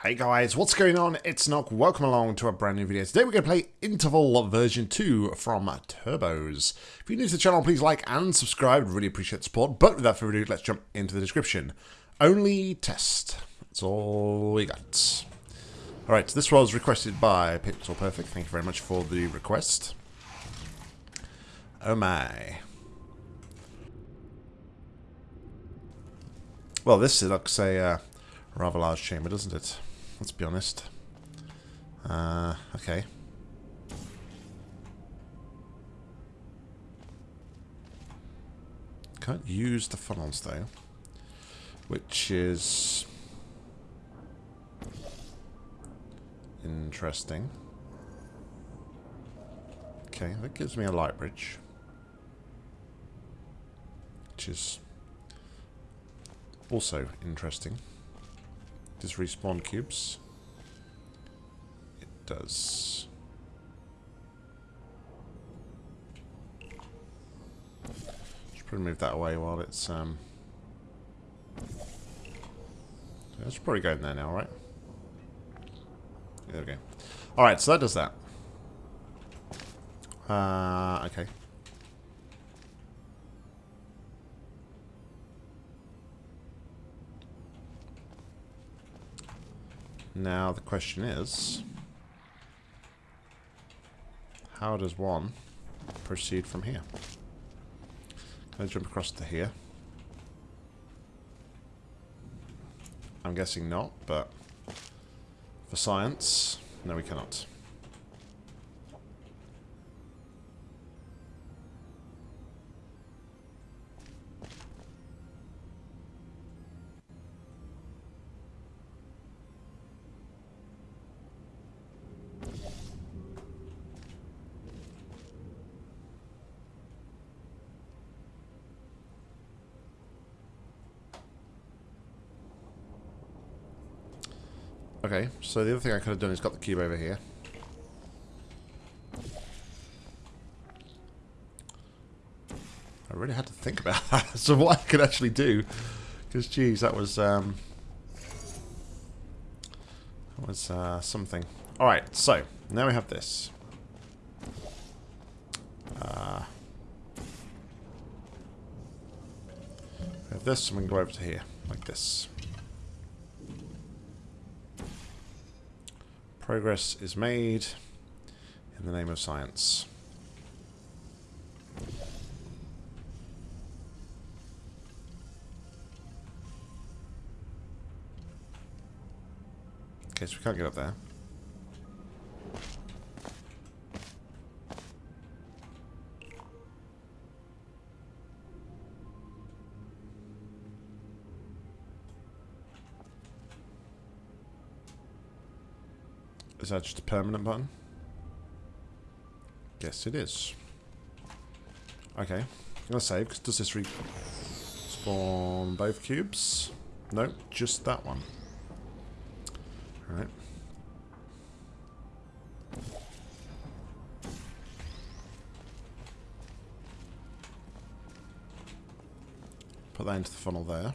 Hey guys, what's going on? It's Nock. Welcome along to a brand new video. Today we're going to play Interval version 2 from Turbos. If you're new to the channel, please like and subscribe. Really appreciate support. But without further ado, let's jump into the description. Only test. That's all we got. Alright, this was requested by Pixel Perfect. Thank you very much for the request. Oh my. Well, this looks a uh, rather large chamber, doesn't it? Let's be honest. Uh, okay. Can't use the funnels though, which is interesting. Okay, that gives me a light bridge, which is also interesting. Does respawn cubes? It does. Should probably move that away while it's um It's probably going there now, right? There we go. Alright, so that does that. Uh, okay. Now the question is, how does one proceed from here? Can I jump across to here? I'm guessing not, but for science, no we cannot. Okay, so the other thing I could have done is got the cube over here. I really had to think about that, so what I could actually do. Because, geez, that was, um, that was uh, something. Alright, so, now we have this. Uh, we have this, and we can go over to here, like this. Progress is made in the name of science. Okay, so we can't get up there. Is that just a permanent button? Yes, it is. Okay. I'm going to save, because does this respawn both cubes? No, just that one. Alright. Put that into the funnel there.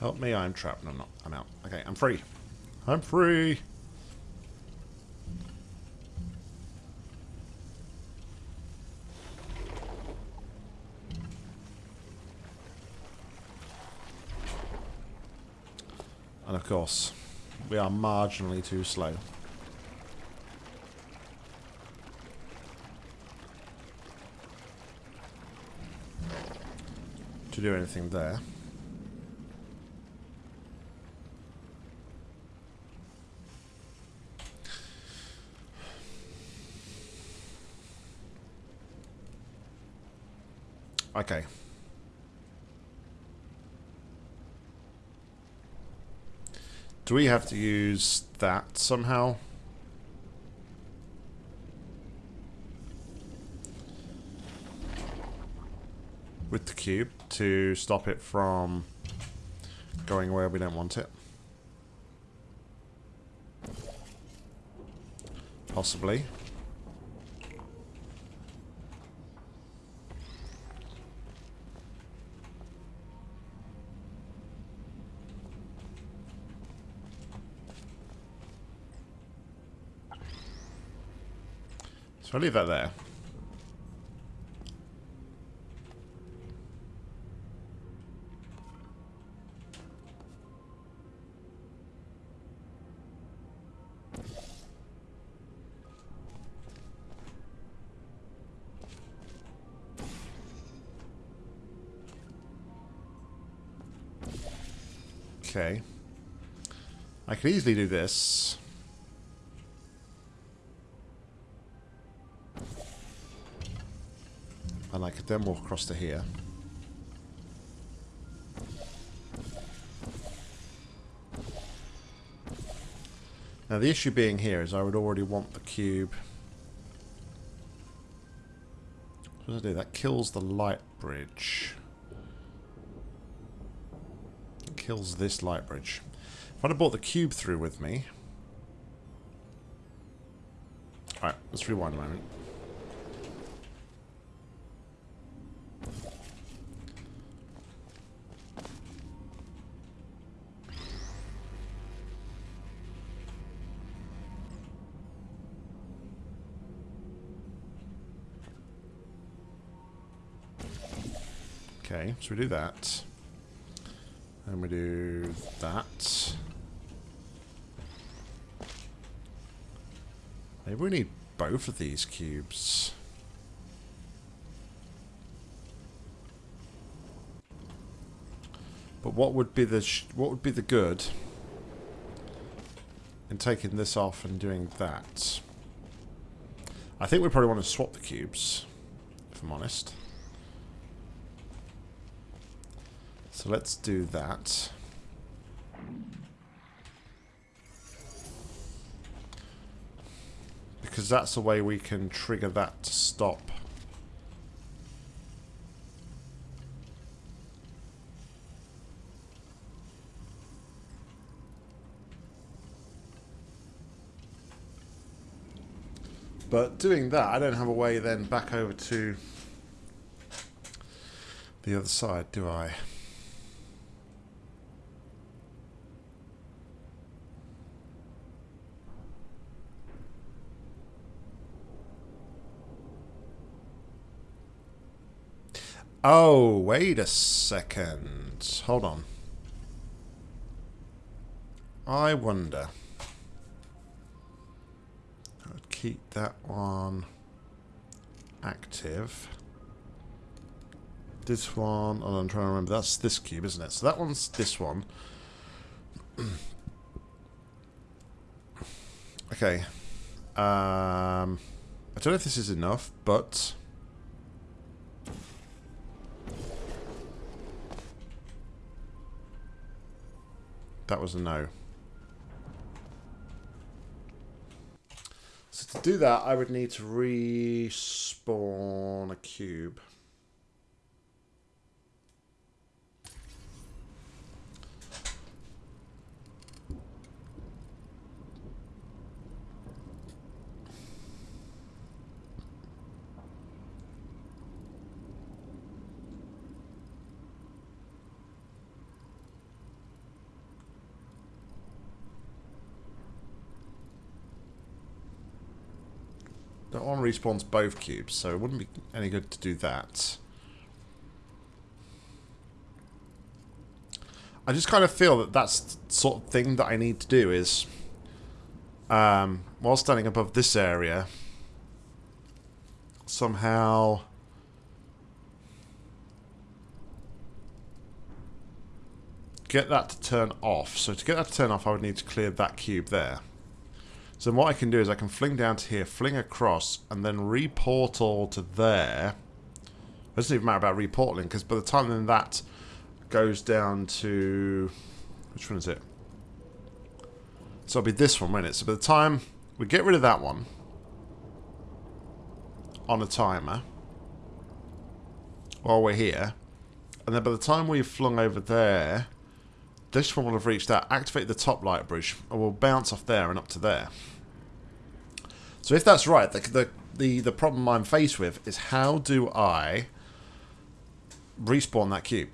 Help me, I'm trapped. No, I'm not. I'm out. Okay, I'm free. I'm free! And of course, we are marginally too slow. To do anything there. Okay. Do we have to use that somehow? With the cube to stop it from going where we don't want it. Possibly. So I'll leave that there. Okay. I could easily do this. Could then walk across to here. Now the issue being here is I would already want the cube. What does I do? That kills the light bridge. It kills this light bridge. If I'd have brought the cube through with me... Alright, let's rewind a moment. Okay, so we do that. And we do that. Maybe we need both of these cubes. But what would be the what would be the good in taking this off and doing that? I think we probably want to swap the cubes, if I'm honest. So let's do that. Because that's the way we can trigger that to stop. But doing that, I don't have a way then back over to the other side, do I? Oh, wait a second. Hold on. I wonder. I would keep that one active. This one, oh, I'm trying to remember, that's this cube, isn't it? So that one's this one. okay. Um, I don't know if this is enough, but... That was a no. So to do that, I would need to respawn a cube. That one respawns both cubes, so it wouldn't be any good to do that. I just kind of feel that that's the sort of thing that I need to do is, um, while standing above this area, somehow get that to turn off. So to get that to turn off, I would need to clear that cube there. So what I can do is I can fling down to here, fling across, and then reportal to there. It doesn't even matter about reportaling, because by the time then that goes down to... Which one is it? So it'll be this one, won't it? So by the time we get rid of that one on a timer while we're here, and then by the time we've flung over there, this one will have reached that. Activate the top light bridge. and will bounce off there and up to there. So if that's right, the, the, the, the problem I'm faced with is how do I respawn that cube?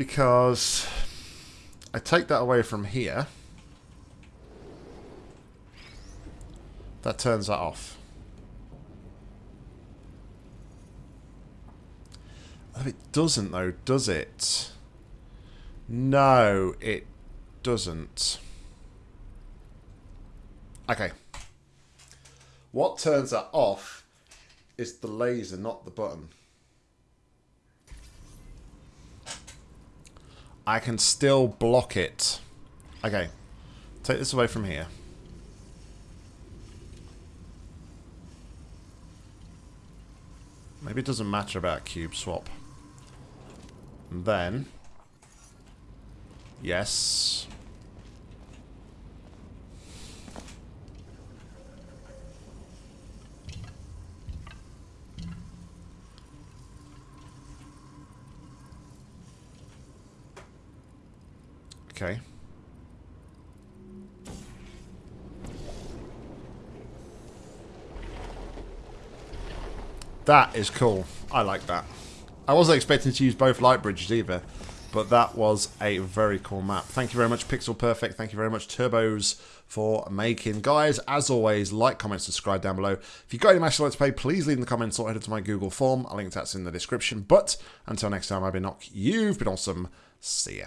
Because I take that away from here. That turns that off. It doesn't though, does it? No, it doesn't. Okay. What turns that off is the laser, not the button. I can still block it. Okay. Take this away from here. Maybe it doesn't matter about cube swap. And then... Yes. Okay. That is cool. I like that. I wasn't expecting to use both light bridges either, but that was a very cool map. Thank you very much, Pixel Perfect. Thank you very much, Turbos, for making. Guys, as always, like, comment, subscribe down below. If you've got any matches you'd like to play, please leave in the comments or head to my Google form. I'll link that's in the description. But until next time, I've been Nock. You've been awesome. See ya.